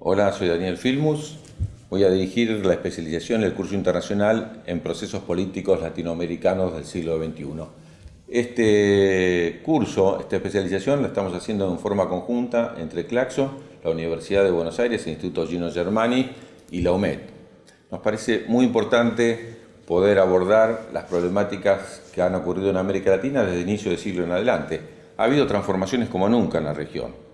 Hola, soy Daniel Filmus. Voy a dirigir la especialización del curso internacional en procesos políticos latinoamericanos del siglo XXI. Este curso, esta especialización, la estamos haciendo en forma conjunta entre Claxo, la Universidad de Buenos Aires, el Instituto Gino Germani y la UMED. Nos parece muy importante poder abordar las problemáticas que han ocurrido en América Latina desde el inicio del siglo en adelante. Ha habido transformaciones como nunca en la región.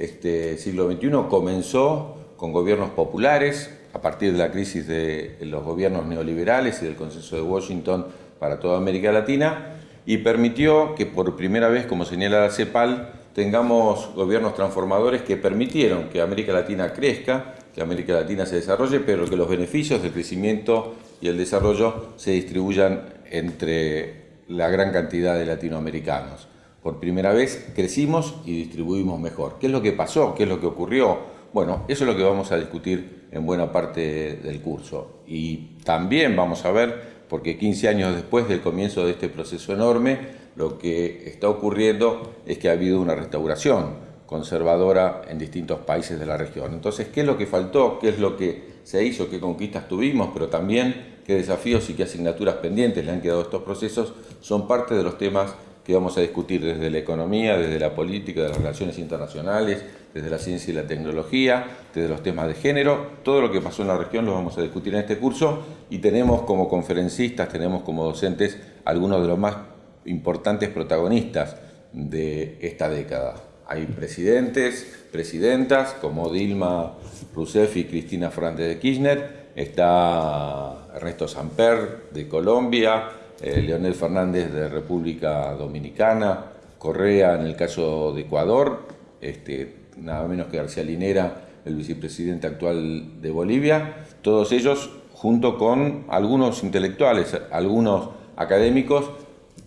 Este siglo XXI comenzó con gobiernos populares, a partir de la crisis de los gobiernos neoliberales y del consenso de Washington para toda América Latina, y permitió que por primera vez, como señala la CEPAL, tengamos gobiernos transformadores que permitieron que América Latina crezca, que América Latina se desarrolle, pero que los beneficios del crecimiento y el desarrollo se distribuyan entre la gran cantidad de latinoamericanos. Por primera vez crecimos y distribuimos mejor. ¿Qué es lo que pasó? ¿Qué es lo que ocurrió? Bueno, eso es lo que vamos a discutir en buena parte del curso. Y también vamos a ver, porque 15 años después del comienzo de este proceso enorme, lo que está ocurriendo es que ha habido una restauración conservadora en distintos países de la región. Entonces, ¿qué es lo que faltó? ¿Qué es lo que se hizo? ¿Qué conquistas tuvimos? Pero también qué desafíos y qué asignaturas pendientes le han quedado a estos procesos son parte de los temas que vamos a discutir desde la economía, desde la política, de las relaciones internacionales, desde la ciencia y la tecnología, desde los temas de género. Todo lo que pasó en la región lo vamos a discutir en este curso y tenemos como conferencistas, tenemos como docentes algunos de los más importantes protagonistas de esta década. Hay presidentes, presidentas como Dilma Rousseff y Cristina Fernández de Kirchner, está Ernesto Samper de Colombia, eh, Leonel Fernández de República Dominicana, Correa en el caso de Ecuador, este, nada menos que García Linera, el vicepresidente actual de Bolivia, todos ellos junto con algunos intelectuales, algunos académicos,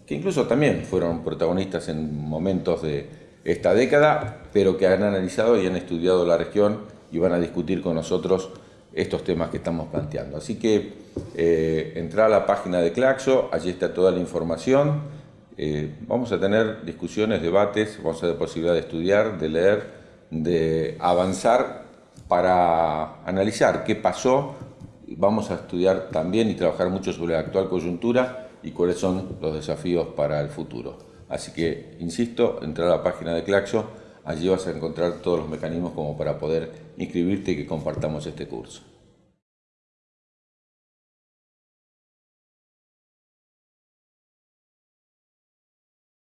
que incluso también fueron protagonistas en momentos de esta década, pero que han analizado y han estudiado la región y van a discutir con nosotros estos temas que estamos planteando. Así que eh, entra a la página de Claxo, allí está toda la información. Eh, vamos a tener discusiones, debates, vamos a tener posibilidad de estudiar, de leer, de avanzar para analizar qué pasó. Vamos a estudiar también y trabajar mucho sobre la actual coyuntura y cuáles son los desafíos para el futuro. Así que, insisto, entra a la página de Claxo, allí vas a encontrar todos los mecanismos como para poder inscribirte y que compartamos este curso.